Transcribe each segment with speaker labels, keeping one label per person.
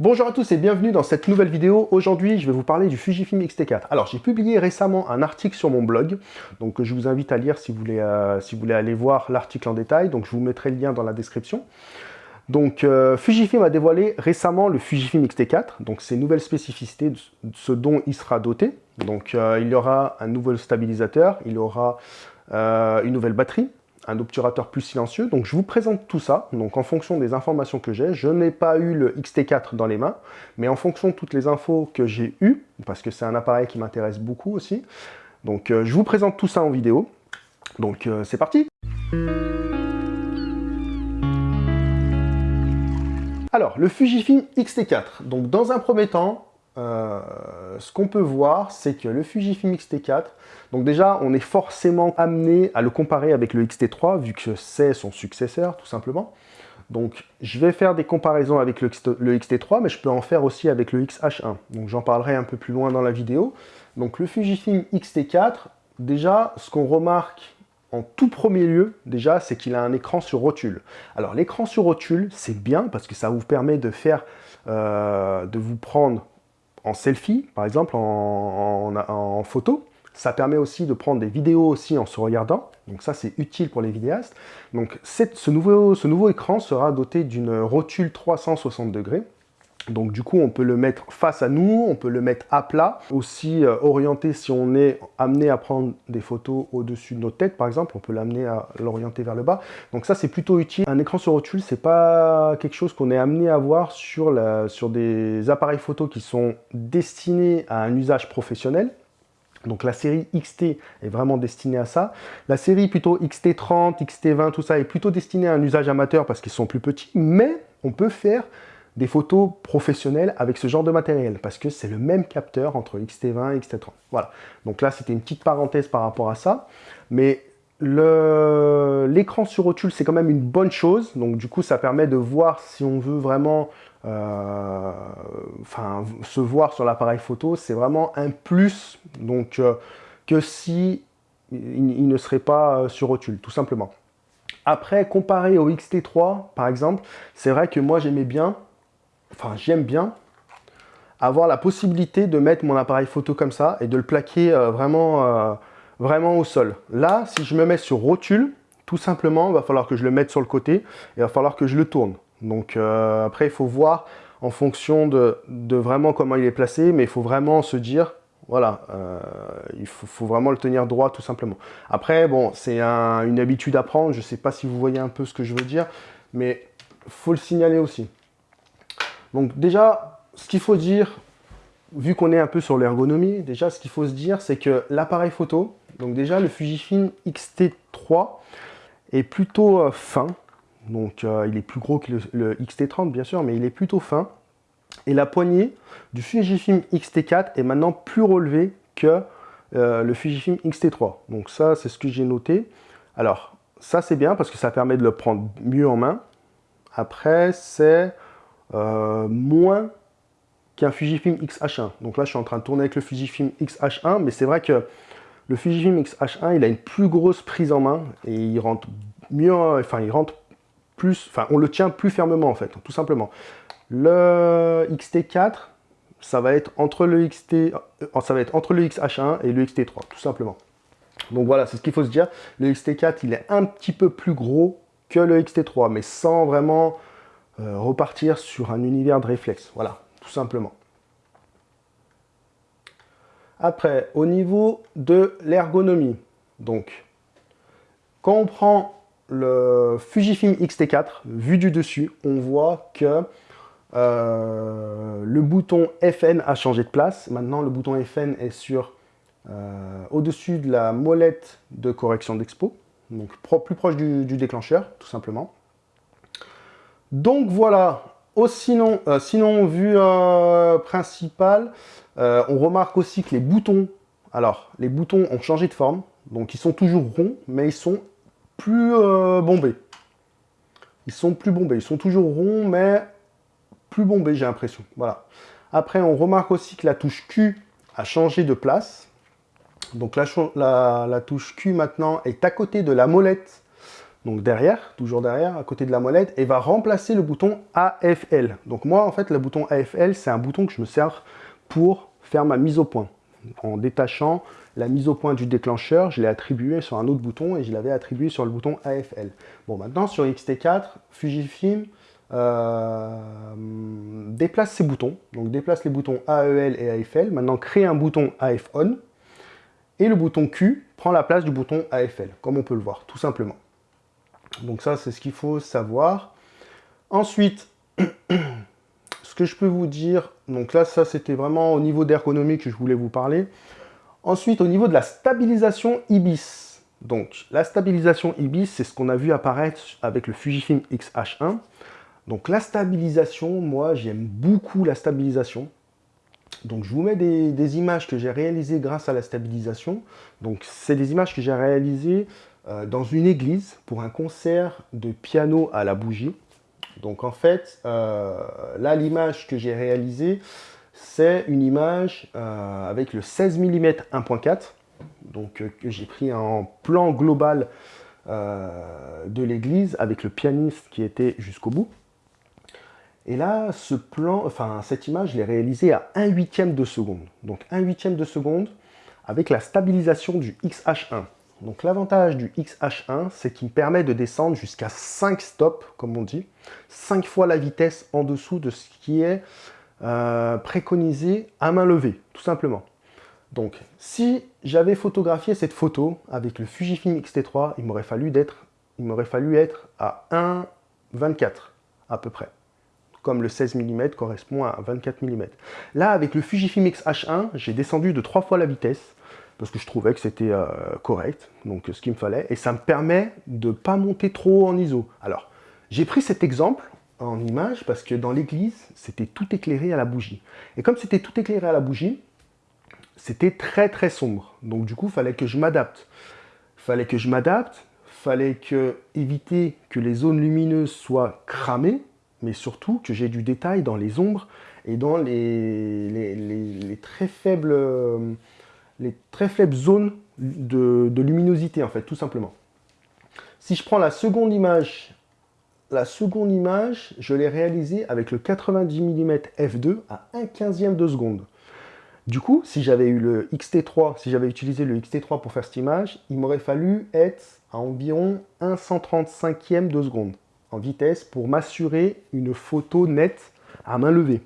Speaker 1: Bonjour à tous et bienvenue dans cette nouvelle vidéo. Aujourd'hui, je vais vous parler du Fujifilm X-T4. Alors, j'ai publié récemment un article sur mon blog, donc je vous invite à lire si vous voulez, euh, aller voir l'article en détail. Donc, je vous mettrai le lien dans la description. Donc, euh, Fujifilm a dévoilé récemment le Fujifilm X-T4, donc ses nouvelles spécificités, ce dont il sera doté. Donc, euh, il y aura un nouveau stabilisateur, il y aura une nouvelle batterie, un obturateur plus silencieux. Donc je vous présente tout ça. Donc en fonction des informations que j'ai, je n'ai pas eu le XT4 dans les mains, mais en fonction de toutes les infos que j'ai eues, parce que c'est un appareil qui m'intéresse beaucoup aussi, donc euh, je vous présente tout ça en vidéo. Donc euh, c'est parti Alors, le Fujifilm X-T4. Donc dans un premier temps, euh, ce qu'on peut voir, c'est que le Fujifilm X-T4, donc déjà, on est forcément amené à le comparer avec le X-T3, vu que c'est son successeur, tout simplement. Donc, je vais faire des comparaisons avec le, X-T3, mais je peux en faire aussi avec le X-H1. Donc, j'en parlerai un peu plus loin dans la vidéo. Donc, le Fujifilm X-T4, déjà, ce qu'on remarque en tout premier lieu, déjà, c'est qu'il a un écran sur rotule. Alors, l'écran sur rotule, c'est bien parce que ça vous permet de faire, euh, de vous prendre en selfie, par exemple, en, photo. Ça permet aussi de prendre des vidéos aussi en se regardant. Donc ça, c'est utile pour les vidéastes. Donc ce, nouveau, ce nouveau écran sera doté d'une rotule 360 degrés. Donc du coup, on peut le mettre face à nous, on peut le mettre à plat, aussi euh, orienté si on est amené à prendre des photos au-dessus de notre tête, par exemple, on peut l'amener à l'orienter vers le bas. Donc ça, c'est plutôt utile. Un écran sur rotule, c'est pas quelque chose qu'on est amené à voir sur, sur des appareils photo qui sont destinés à un usage professionnel. Donc la série XT est vraiment destinée à ça. La série plutôt XT30, XT20, tout ça est plutôt destinée à un usage amateur parce qu'ils sont plus petits, mais on peut faire des photos professionnelles avec ce genre de matériel, parce que c'est le même capteur entre X-T20 et X-T30. Voilà, donc là c'était une petite parenthèse par rapport à ça, mais l'écran sur rotule c'est quand même une bonne chose, donc du coup ça permet de voir si on veut vraiment euh, se voir sur l'appareil photo, c'est vraiment un plus donc, euh, que si il, ne serait pas euh, sur rotule, tout simplement. Après, comparé au XT3, par exemple, c'est vrai que moi j'aimais bien enfin j'aime bien avoir la possibilité de mettre mon appareil photo comme ça et de le plaquer euh, vraiment, euh, vraiment au sol. Là, si je me mets sur rotule, tout simplement, il va falloir que je le mette sur le côté et il va falloir que je le tourne. Donc euh, après, il faut voir en fonction de, vraiment comment il est placé, mais il faut vraiment se dire, voilà, il faut, vraiment le tenir droit tout simplement. Après, bon, c'est une habitude à prendre, je ne sais pas si vous voyez un peu ce que je veux dire, mais il faut le signaler aussi. Donc déjà, ce qu'il faut dire, vu qu'on est un peu sur l'ergonomie, déjà ce qu'il faut se dire, c'est que l'appareil photo, donc déjà le Fujifilm X-T3 est plutôt euh, fin, donc euh, il est plus gros que le, X-T30 bien sûr, mais il est plutôt fin. Et la poignée du Fujifilm X-T4 est maintenant plus relevée que euh, le Fujifilm X-T3. Donc ça, c'est ce que j'ai noté. Alors, ça c'est bien parce que ça permet de le prendre mieux en main. Après, c'est euh, moins qu'un Fujifilm X-H1. Donc là, je suis en train de tourner avec le Fujifilm X-H1, mais c'est vrai que le Fujifilm X-H1, il a une plus grosse prise en main et il rentre mieux, enfin, il rentre plus, enfin, on le tient plus fermement, en fait, tout simplement. Le XT4, ça va être entre le XT, euh, ça va être entre le XH1 et le XT3, tout simplement. Donc voilà, c'est ce qu'il faut se dire. Le XT4, il est un petit peu plus gros que le XT3, mais sans vraiment euh, repartir sur un univers de réflexe. Voilà, tout simplement. Après, au niveau de l'ergonomie, donc, quand on prend le Fujifilm X-T4, vu du dessus, on voit que euh, le bouton FN a changé de place. Maintenant, le bouton FN est sur euh, au-dessus de la molette de correction d'expo, donc plus proche du déclencheur, tout simplement. Donc voilà, sinon, euh, sinon, vue euh, principale, euh, on remarque aussi que les boutons, alors les boutons ont changé de forme, donc ils sont toujours ronds, mais ils sont plus bombés. Ils sont plus bombés, ils sont toujours ronds, mais plus bombés, j'ai l'impression. Voilà. Après, on remarque aussi que la touche Q a changé de place. Donc la touche Q maintenant est à côté de la molette donc derrière, toujours derrière, à côté de la molette, et va remplacer le bouton AFL. Donc moi, en fait, le bouton AFL, c'est un bouton que je me sers pour faire ma mise au point. En détachant la mise au point du déclencheur, je l'ai attribué sur un autre bouton et je l'avais attribué sur le bouton AFL. Bon, maintenant, sur XT4, Fujifilm euh, déplace ses boutons. Donc déplace les boutons AEL et AFL. Maintenant, crée un bouton AF ON. Et le bouton Q prend la place du bouton AFL, comme on peut le voir, tout simplement. Donc ça, c'est ce qu'il faut savoir. Ensuite, ce que je peux vous dire, donc là, ça, c'était vraiment au niveau d'ergonomie que je voulais vous parler. Ensuite, au niveau de la stabilisation IBIS. Donc, la stabilisation IBIS, c'est ce qu'on a vu apparaître avec le Fujifilm X-H1. Donc, la stabilisation, moi, j'aime beaucoup la stabilisation. Donc, je vous mets des, des images que j'ai réalisées grâce à la stabilisation. Donc, c'est des images que j'ai réalisées euh, dans une église pour un concert de piano à la bougie. Donc en fait, euh, là l'image que j'ai réalisée, c'est une image euh, avec le 16 mm 1.4, donc que j'ai pris en plan global de l'église avec le pianiste qui était jusqu'au bout. Et là, ce plan, enfin cette image, je l'ai réalisée à 1 huitième de seconde. Donc 1 huitième de seconde avec la stabilisation du XH1. Donc l'avantage du XH1, c'est qu'il me permet de descendre jusqu'à 5 stops, comme on dit, 5 fois la vitesse en dessous de ce qui est euh, préconisé à main levée, tout simplement. Donc si j'avais photographié cette photo avec le Fujifilm X-T3, il m'aurait fallu, fallu être à 1,24 à peu près comme le 16 mm correspond à 24 mm. Là, avec le Fujifilm X-H1, j'ai descendu de 3 fois la vitesse, parce que je trouvais que c'était euh, correct, donc ce qu'il me fallait, et ça me permet de ne pas monter trop en ISO. Alors, j'ai pris cet exemple en image parce que dans l'église, c'était tout éclairé à la bougie. Et comme c'était tout éclairé à la bougie, c'était très très sombre. Donc du coup, il fallait que je m'adapte. Fallait que je m'adapte, fallait que éviter que les zones lumineuses soient cramées, mais surtout que j'ai du détail dans les ombres et dans les, les très faibles euh, les très faibles zones de, luminosité, en fait, tout simplement. Si je prends la seconde image, la seconde image, je l'ai réalisée avec le 90 mm f2 à 1 15e de seconde. Du coup, si j'avais eu le XT3, si j'avais utilisé le XT3 pour faire cette image, il m'aurait fallu être à environ 1 135e de seconde en vitesse pour m'assurer une photo nette à main levée.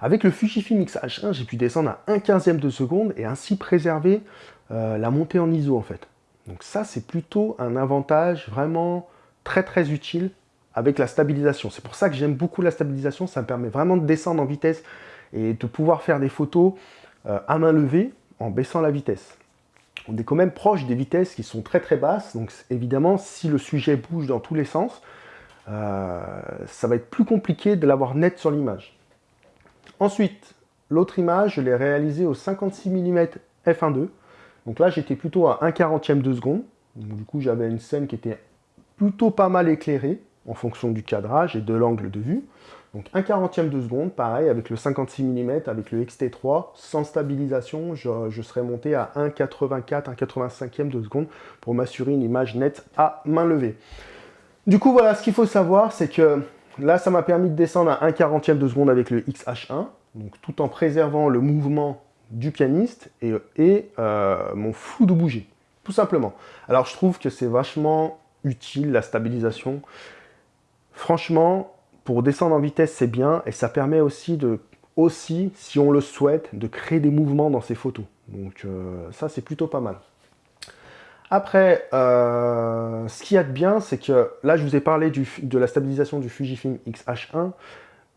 Speaker 1: Avec le Fujifilm X-H1, j'ai pu descendre à 1 15e de seconde et ainsi préserver euh, la montée en ISO en fait. Donc ça, c'est plutôt un avantage vraiment très très utile avec la stabilisation. C'est pour ça que j'aime beaucoup la stabilisation, ça me permet vraiment de descendre en vitesse et de pouvoir faire des photos euh, à main levée en baissant la vitesse. On est quand même proche des vitesses qui sont très très basses, donc évidemment, si le sujet bouge dans tous les sens, euh, ça va être plus compliqué de l'avoir net sur l'image. Ensuite, l'autre image, je l'ai réalisée au 56 mm f1.2. Donc là, j'étais plutôt à 1 40e de seconde. du coup, j'avais une scène qui était plutôt pas mal éclairée en fonction du cadrage et de l'angle de vue. Donc 1 40e de seconde, pareil, avec le 56 mm, avec le XT3, sans stabilisation, je, serais monté à 1,84, 1,85e de seconde pour m'assurer une image nette à main levée. Du coup, voilà, ce qu'il faut savoir, c'est que Là, ça m'a permis de descendre à 1 40e de seconde avec le XH1, donc tout en préservant le mouvement du pianiste et, euh, mon flou de bougie, tout simplement. Alors, je trouve que c'est vachement utile, la stabilisation. Franchement, pour descendre en vitesse, c'est bien, et ça permet aussi, de, si on le souhaite, de créer des mouvements dans ces photos. Donc euh, ça, c'est plutôt pas mal. Après, euh, ce qu'il y a de bien, c'est que là, je vous ai parlé de la stabilisation du Fujifilm X-H1,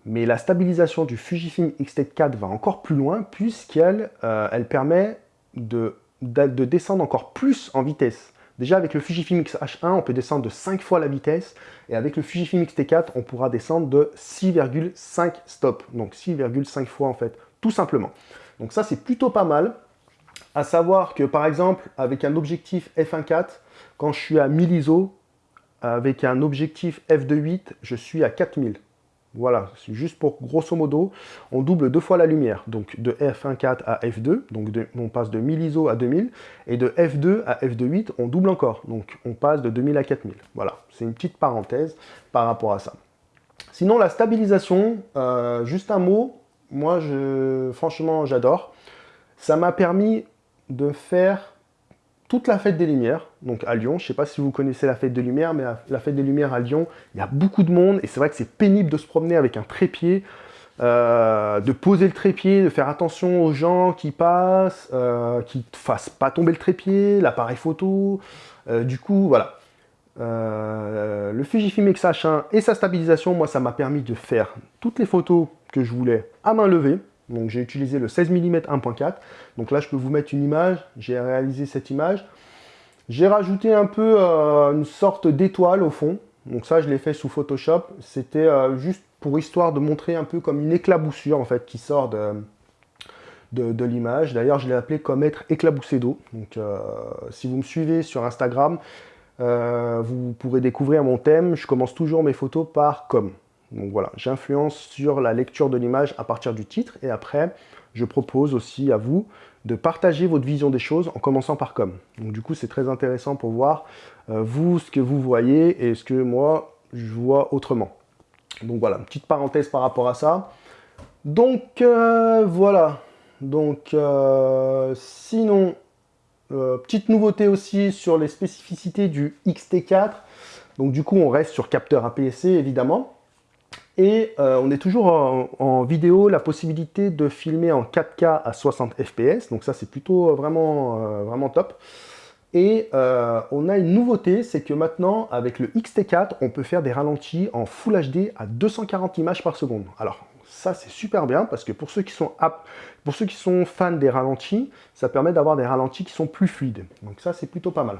Speaker 1: mais la stabilisation du Fujifilm X-T4 va encore plus loin, puisqu'elle euh, permet de, de, descendre encore plus en vitesse. Déjà, avec le Fujifilm X-H1, on peut descendre de 5 fois la vitesse, et avec le Fujifilm X-T4, on pourra descendre de 6,5 stops, donc 6,5 fois en fait, tout simplement. Donc ça, c'est plutôt pas mal. À savoir que, par exemple, avec un objectif f1.4, quand je suis à 1000 ISO, avec un objectif f2.8, je suis à 4000. Voilà, c'est juste pour grosso modo, on double deux fois la lumière. Donc de f1.4 à f2, donc on passe de 1000 ISO à 2000, et de f2 à f2.8, on double encore. Donc on passe de 2000 à 4000. Voilà, c'est une petite parenthèse par rapport à ça. Sinon, la stabilisation, euh, juste un mot, moi, je, franchement, j'adore. Ça m'a permis de faire toute la fête des Lumières, donc à Lyon. Je ne sais pas si vous connaissez la fête des Lumières, mais la fête des Lumières à Lyon, il y a beaucoup de monde, et c'est vrai que c'est pénible de se promener avec un trépied, euh, de poser le trépied, de faire attention aux gens qui passent, euh, qui ne fassent pas tomber le trépied, l'appareil photo. Euh, du coup, voilà. le Fujifilm X-H1 et sa stabilisation, moi, ça m'a permis de faire toutes les photos que je voulais à main levée. Donc j'ai utilisé le 16 mm 1.4. Donc là, je peux vous mettre une image. J'ai réalisé cette image. J'ai rajouté un peu euh, une sorte d'étoile au fond. Donc ça, je l'ai fait sous Photoshop. C'était euh, juste pour histoire de montrer un peu comme une éclaboussure en fait qui sort de, l'image. D'ailleurs, je l'ai appelé comme être éclaboussé d'eau. Donc euh, si vous me suivez sur Instagram, vous pourrez découvrir mon thème. Je commence toujours mes photos par comme. Donc voilà, j'influence sur la lecture de l'image à partir du titre et après, je propose aussi à vous de partager votre vision des choses en commençant par comme. Donc du coup, c'est très intéressant pour voir euh, vous ce que vous voyez et ce que moi je vois autrement. Donc voilà, petite parenthèse par rapport à ça. Donc euh, voilà. Donc euh, sinon, petite nouveauté aussi sur les spécificités du XT4. Donc du coup, on reste sur capteur APS-C évidemment. Et euh, on est toujours en, vidéo, la possibilité de filmer en 4K à 60 fps. Donc ça, c'est plutôt euh, vraiment, euh, vraiment top. Et on a une nouveauté, c'est que maintenant, avec le XT4, on peut faire des ralentis en Full HD à 240 images par seconde. Alors, ça, c'est super bien, parce que pour ceux, qui sont pour ceux qui sont fans des ralentis, ça permet d'avoir des ralentis qui sont plus fluides. Donc ça, c'est plutôt pas mal.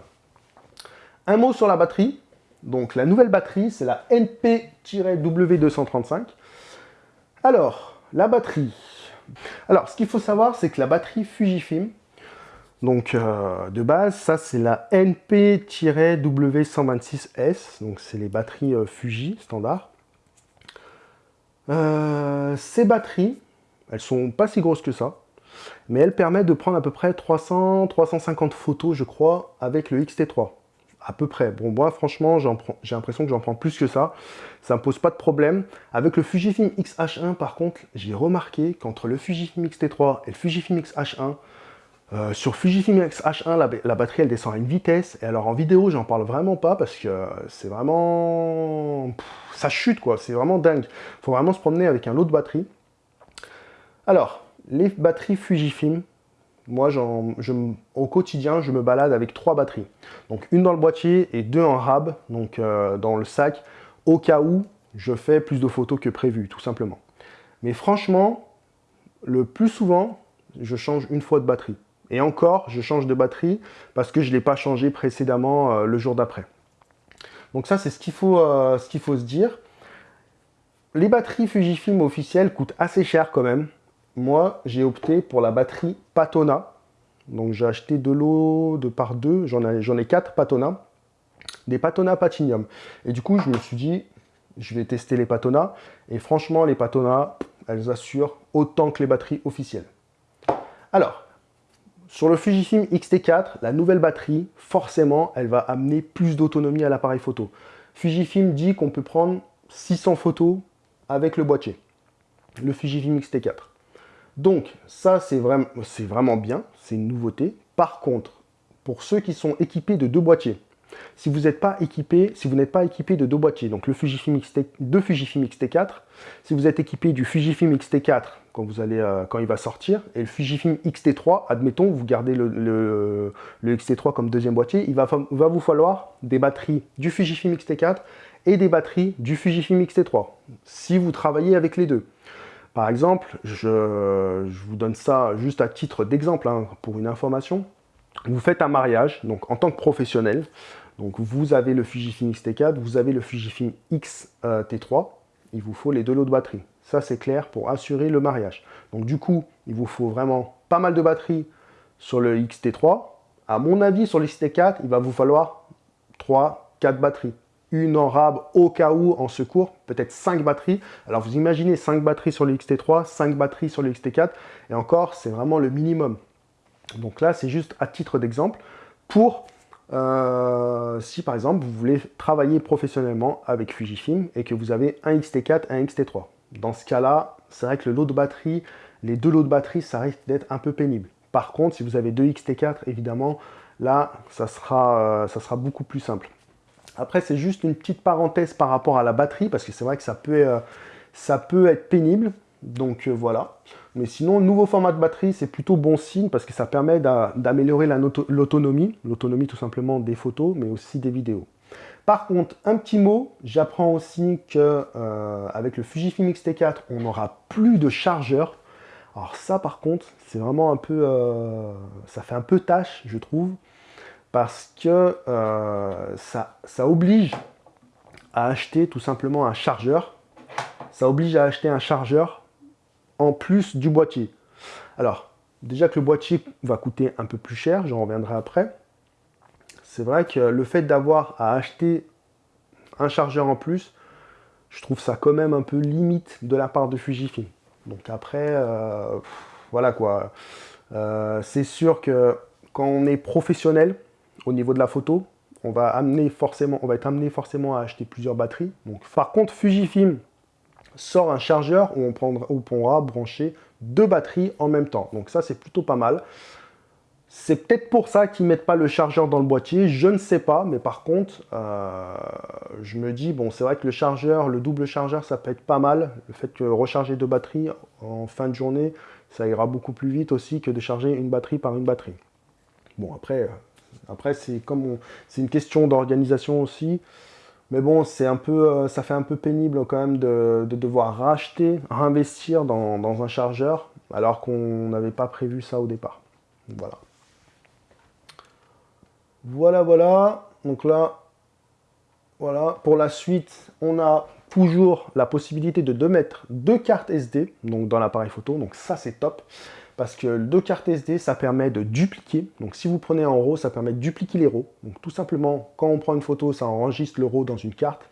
Speaker 1: Un mot sur la batterie. Donc la nouvelle batterie, c'est la NP-W235. Alors, la batterie. Alors, ce qu'il faut savoir, c'est que la batterie Fujifilm, donc euh, de base, ça c'est la NP-W126S, donc c'est les batteries euh, Fuji standard. Euh, ces batteries, elles sont pas si grosses que ça, mais elles permettent de prendre à peu près 300-350 photos, je crois, avec le XT3 à peu près. Bon, moi, franchement, j'ai l'impression que j'en prends plus que ça. Ça me pose pas de problème. Avec le Fujifilm X-H1, par contre, j'ai remarqué qu'entre le Fujifilm X-T3 et le Fujifilm X-H1, euh, sur Fujifilm X-H1, la, batterie, elle descend à une vitesse. Et alors, en vidéo, j'en parle vraiment pas parce que c'est vraiment... ça chute, quoi. C'est vraiment dingue. Faut vraiment se promener avec un lot de batterie. Alors, les batteries Fujifilm, moi, au quotidien, je me balade avec trois batteries. Donc une dans le boîtier et deux en rab, donc euh, dans le sac, au cas où je fais plus de photos que prévu, tout simplement. Mais franchement, le plus souvent, je change une fois de batterie. Et encore, je change de batterie parce que je ne l'ai pas changé précédemment euh, le jour d'après. Donc ça, c'est ce qu'il faut, euh, faut se dire. Les batteries Fujifilm officielles coûtent assez cher quand même moi, j'ai opté pour la batterie Patona. Donc, j'ai acheté de l'eau de par deux. J'en ai, ai quatre Patona. Des Patona Patinium. Et du coup, je me suis dit, je vais tester les Patona. Et franchement, les Patona, elles assurent autant que les batteries officielles. Alors, sur le Fujifilm X-T4, la nouvelle batterie, forcément, elle va amener plus d'autonomie à l'appareil photo. Fujifilm dit qu'on peut prendre 600 photos avec le boîtier. Le Fujifilm X-T4. Donc, ça, c'est vraiment, vraiment bien, c'est une nouveauté. Par contre, pour ceux qui sont équipés de deux boîtiers, si vous n'êtes pas équipé, si pas équipé de deux boîtiers, donc le Fujifilm X-T, deux Fujifilm X-T4, si vous êtes équipé du Fujifilm X-T4 quand, vous allez, euh, quand il va sortir, et le Fujifilm X-T3, admettons, vous gardez le, le, X-T3 comme deuxième boîtier, il va, va, vous falloir des batteries du Fujifilm X-T4 et des batteries du Fujifilm X-T3, si vous travaillez avec les deux. Par exemple, je, vous donne ça juste à titre d'exemple, hein, pour une information. Vous faites un mariage, donc en tant que professionnel, donc vous avez le Fujifilm X-T4, vous avez le Fujifilm X-T3, il vous faut les deux lots de batterie. Ça, c'est clair pour assurer le mariage. Donc du coup, il vous faut vraiment pas mal de batterie sur le X-T3. À mon avis, sur le X-T4, il va vous falloir 3, 4 batteries. Une en rab au cas où, en secours, peut-être 5 batteries. Alors vous imaginez 5 batteries sur le XT3, 5 batteries sur le XT4, et encore, c'est vraiment le minimum. Donc là, c'est juste à titre d'exemple pour euh, si par exemple vous voulez travailler professionnellement avec Fujifilm et que vous avez un XT4 et un XT3. Dans ce cas-là, c'est vrai que le lot de batterie, les deux lots de batterie, ça risque d'être un peu pénible. Par contre, si vous avez deux XT4, évidemment, là, euh, ça sera beaucoup plus simple. Après, c'est juste une petite parenthèse par rapport à la batterie, parce que c'est vrai que ça peut, euh, être pénible. Donc voilà. Mais sinon, nouveau format de batterie, c'est plutôt bon signe parce que ça permet d'améliorer l'autonomie. L'autonomie tout simplement des photos, mais aussi des vidéos. Par contre, un petit mot, j'apprends aussi qu'avec euh, le Fujifilm X-T4, on n'aura plus de chargeur. Alors ça, par contre, c'est vraiment un peu... Euh, ça fait un peu tâche, je trouve, parce que euh, ça, ça oblige à acheter tout simplement un chargeur. Ça oblige à acheter un chargeur en plus du boîtier. Alors, déjà que le boîtier va coûter un peu plus cher, j'en reviendrai après. C'est vrai que le fait d'avoir à acheter un chargeur en plus, je trouve ça quand même un peu limite de la part de Fujifilm. Donc après, euh, voilà quoi. Euh, c'est sûr que quand on est professionnel au niveau de la photo, on va, amener forcément, être amené forcément à acheter plusieurs batteries. Donc, par contre, Fujifilm sort un chargeur où on, prendra, on pourra brancher deux batteries en même temps. Donc ça, c'est plutôt pas mal. C'est peut-être pour ça qu'ils ne mettent pas le chargeur dans le boîtier, je ne sais pas, mais par contre, euh, je me dis, bon, c'est vrai que le chargeur, le double chargeur, ça peut être pas mal. Le fait que recharger deux batteries en fin de journée, ça ira beaucoup plus vite aussi que de charger une batterie par une batterie. Bon, après, euh, après c'est comme c'est une question d'organisation aussi. Mais bon, c'est un peu, euh, ça fait un peu pénible quand même de, devoir racheter, réinvestir dans, dans, un chargeur, alors qu'on n'avait pas prévu ça au départ. Voilà. Voilà, voilà. Donc là, voilà. Pour la suite, on a toujours la possibilité de, de mettre deux cartes SD donc dans l'appareil photo. Donc ça, c'est top parce que deux cartes SD, ça permet de dupliquer. Donc si vous prenez en RAW, ça permet de dupliquer les RAW. Donc tout simplement, quand on prend une photo, ça enregistre le RAW dans une carte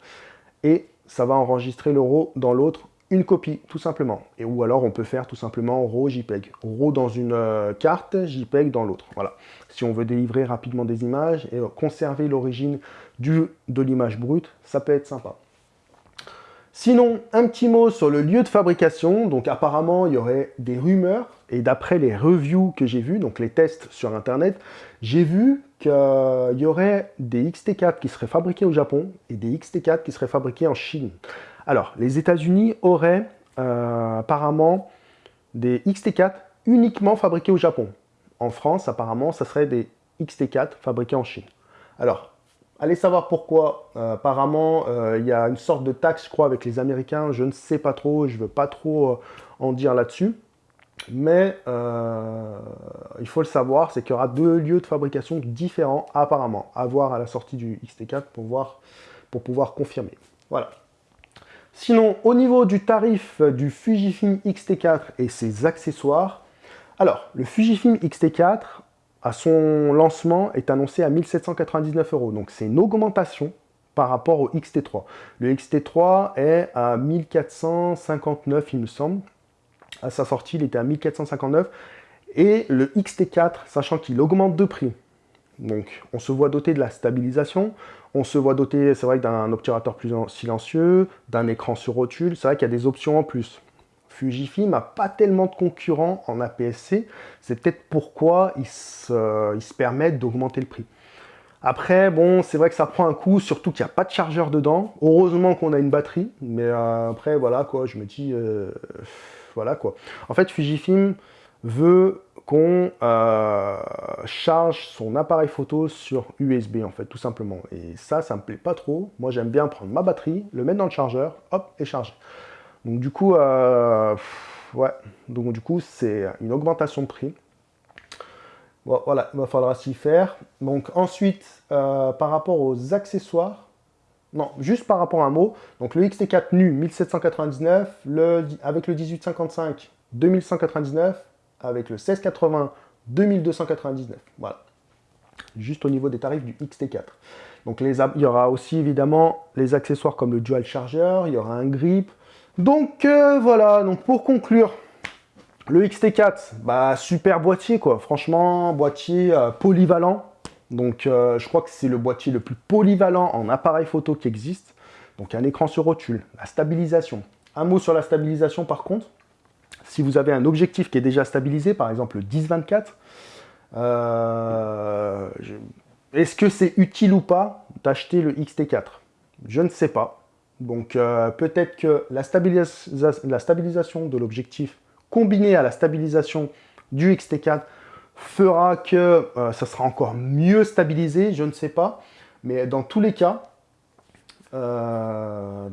Speaker 1: et ça va enregistrer le RAW dans l'autre, une copie, tout simplement. Et ou alors on peut faire tout simplement RAW JPEG. RAW dans une euh, carte, JPEG dans l'autre. Voilà. Si on veut délivrer rapidement des images et conserver l'origine de l'image brute, ça peut être sympa. Sinon, un petit mot sur le lieu de fabrication. Donc apparemment, il y aurait des rumeurs. Et d'après les reviews que j'ai vues, donc les tests sur Internet, j'ai vu qu'il y aurait des XT4 qui seraient fabriqués au Japon et des XT4 qui seraient fabriqués en Chine. Alors, les États-Unis auraient euh, apparemment des XT4 uniquement fabriqués au Japon. En France, apparemment, ça serait des XT4 fabriqués en Chine. Alors, Allez savoir pourquoi. Euh, apparemment, euh, il y a une sorte de taxe, je crois, avec les Américains. Je ne sais pas trop, je ne veux pas trop euh, en dire là-dessus. Mais il faut le savoir, c'est qu'il y aura deux lieux de fabrication différents, apparemment, à voir à la sortie du XT4 pour, voir, pour pouvoir confirmer. Voilà. Sinon, au niveau du tarif du Fujifilm X-T4 et ses accessoires, alors, le Fujifilm X-T4, à son lancement est annoncé à 1799 euros. Donc c'est une augmentation par rapport au XT3. Le XT3 est à 1459, il me semble. À sa sortie, il était à 1459. Et le XT4, sachant qu'il augmente de prix, donc on se voit doté de la stabilisation, on se voit doté, c'est vrai, d'un obturateur plus silencieux, d'un écran sur rotule, c'est vrai qu'il y a des options en plus. Fujifilm n'a pas tellement de concurrents en APS-C. C'est peut-être pourquoi ils se, permettent d'augmenter le prix. Après, bon, c'est vrai que ça prend un coup, surtout qu'il n'y a pas de chargeur dedans. Heureusement qu'on a une batterie, mais euh, après, voilà, quoi, je me dis, euh, voilà, quoi. En fait, Fujifilm veut qu'on euh, charge son appareil photo sur USB, en fait, tout simplement. Et ça, ça me plaît pas trop. Moi, j'aime bien prendre ma batterie, le mettre dans le chargeur, hop, et charger. Donc du coup, euh, ouais, donc du coup, c'est une augmentation de prix. voilà, il va falloir s'y faire. Donc ensuite, euh, par rapport aux accessoires, non, juste par rapport à un mot, donc le XT4 nu 1799, le, avec le 1855 2199, avec le 1680 2299, voilà. Juste au niveau des tarifs du XT4. Donc il y aura aussi évidemment les accessoires comme le dual charger, il y aura un grip. Donc euh, voilà, donc pour conclure, le XT4, bah, super boîtier quoi, franchement, boîtier euh, polyvalent. Donc euh, je crois que c'est le boîtier le plus polyvalent en appareil photo qui existe. Donc un écran sur rotule, la stabilisation. Un mot sur la stabilisation par contre. Si vous avez un objectif qui est déjà stabilisé, par exemple le 10-24, euh, est-ce que c'est utile ou pas d'acheter le XT4 Je ne sais pas. Donc peut-être que la, stabilisation de l'objectif combiné à la stabilisation du XT4 fera que euh, ça sera encore mieux stabilisé, je ne sais pas. Mais dans tous les cas, euh,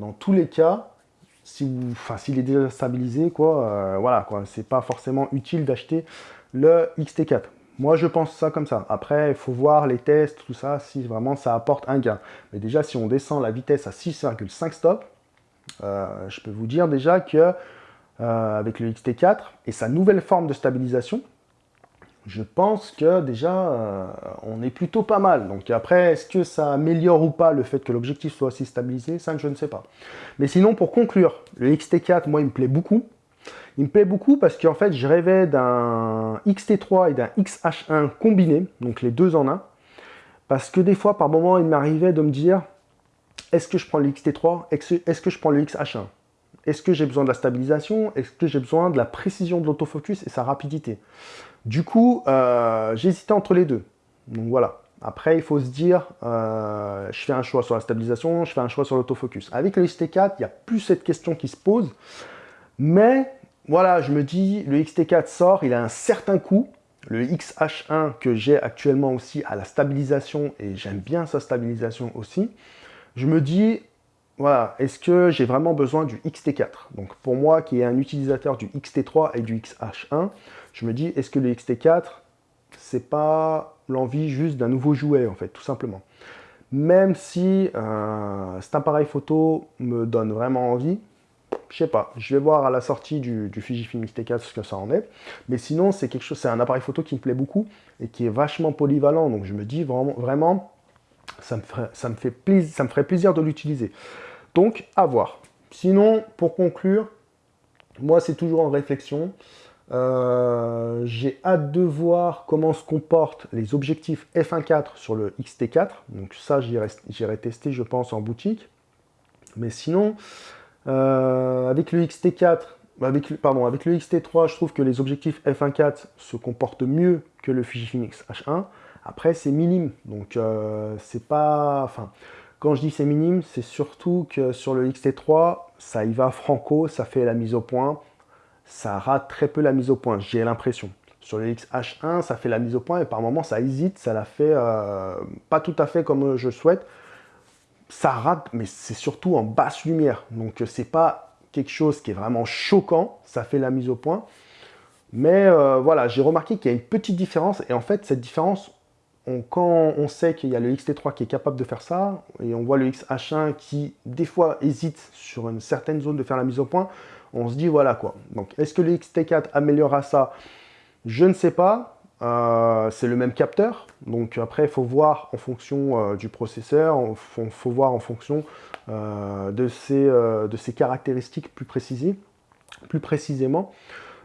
Speaker 1: si s'il est déjà stabilisé, quoi, euh, voilà, c'est pas forcément utile d'acheter le XT4. Moi, je pense ça comme ça. Après, il faut voir les tests, tout ça, si vraiment ça apporte un gain. Mais déjà, si on descend la vitesse à 6,5 stops, je peux vous dire déjà que euh, avec le XT4 et sa nouvelle forme de stabilisation, je pense que déjà, euh, on est plutôt pas mal. Donc après, est-ce que ça améliore ou pas le fait que l'objectif soit aussi stabilisé? Ça, je ne sais pas. Mais sinon, pour conclure, le XT4, moi, il me plaît beaucoup. Il me plaît beaucoup parce qu'en fait, je rêvais d'un XT3 et d'un XH1 combiné, donc les deux en un. Parce que des fois, par moment, il m'arrivait de me dire, est-ce que je prends le XT3 Est-ce que je prends le XH1 est-ce que j'ai besoin de la stabilisation? Est-ce que j'ai besoin de la précision de l'autofocus et sa rapidité? Du coup, euh, j'hésitais entre les deux. Donc voilà. Après, il faut se dire, euh, je fais un choix sur la stabilisation, je fais un choix sur l'autofocus. Avec le XT4, il n'y a plus cette question qui se pose. Mais voilà, je me dis, le XT4 sort, il a un certain coût. Le XH1 que j'ai actuellement aussi a la stabilisation et j'aime bien sa stabilisation aussi. Je me dis, voilà, est-ce que j'ai vraiment besoin du XT4 Donc pour moi, qui est un utilisateur du XT3 et du XH1, je me dis, est-ce que le XT4, c'est pas l'envie juste d'un nouveau jouet, en fait, tout simplement? Même si euh, cet appareil photo me donne vraiment envie, je sais pas, je vais voir à la sortie du, Fujifilm X-T4 ce que ça en est. Mais sinon, c'est quelque chose, c'est un appareil photo qui me plaît beaucoup et qui est vachement polyvalent. Donc je me dis vraiment, vraiment ça me, ferait, ça me, fait plaisir, ça me ferait plaisir de l'utiliser. Donc, à voir. Sinon, pour conclure, moi, c'est toujours en réflexion. Euh, j'ai hâte de voir comment se comportent les objectifs f1.4 sur le XT4. Donc ça, j'irai tester, je pense, en boutique. Mais sinon, euh, avec le XT4, avec, pardon, avec le XT3, je trouve que les objectifs f1.4 se comportent mieux que le Fujifilm X-H1. Après, c'est minime, donc euh, c'est pas... Enfin, quand je dis c'est minime, c'est surtout que sur le XT3, ça y va franco, ça fait la mise au point. Ça rate très peu la mise au point, j'ai l'impression. Sur le XH1, ça fait la mise au point et par moments, ça hésite, ça la fait euh, pas tout à fait comme je souhaite. Ça rate, mais c'est surtout en basse lumière. Donc, c'est pas quelque chose qui est vraiment choquant, ça fait la mise au point. Mais euh, voilà, j'ai remarqué qu'il y a une petite différence et en fait, cette différence, quand on sait qu'il y a le XT3 qui est capable de faire ça, et on voit le XH1 qui, des fois, hésite sur une certaine zone de faire la mise au point, on se dit, voilà quoi. Donc, est-ce que le XT4 améliorera ça? Je ne sais pas. Euh, c'est le même capteur. Donc, après, il faut voir en fonction euh, du processeur, il faut, voir en fonction euh, de, ses, caractéristiques plus précisément.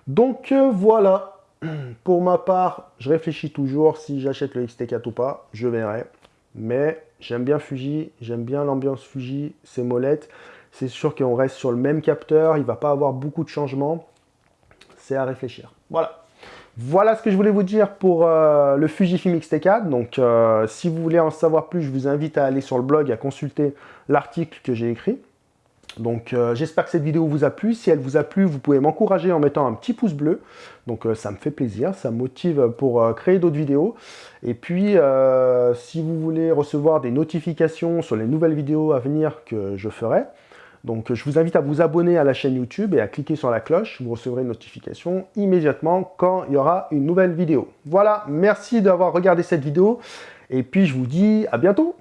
Speaker 1: Donc, voilà. Pour ma part, je réfléchis toujours si j'achète le XT4 ou pas, je verrai. Mais j'aime bien Fuji, j'aime bien l'ambiance Fuji, ses molettes. C'est sûr qu'on reste sur le même capteur, il ne va pas avoir beaucoup de changements. C'est à réfléchir. Voilà. Voilà ce que je voulais vous dire pour euh, le Fujifilm X-T4. Donc, euh, si vous voulez en savoir plus, je vous invite à aller sur le blog, à consulter l'article que j'ai écrit. Donc euh, j'espère que cette vidéo vous a plu. Si elle vous a plu, vous pouvez m'encourager en mettant un petit pouce bleu. Donc ça me fait plaisir, ça me motive pour créer d'autres vidéos. Et puis si vous voulez recevoir des notifications sur les nouvelles vidéos à venir que je ferai, donc je vous invite à vous abonner à la chaîne YouTube et à cliquer sur la cloche. Vous recevrez une notification immédiatement quand il y aura une nouvelle vidéo. Voilà, merci d'avoir regardé cette vidéo. Et puis je vous dis à bientôt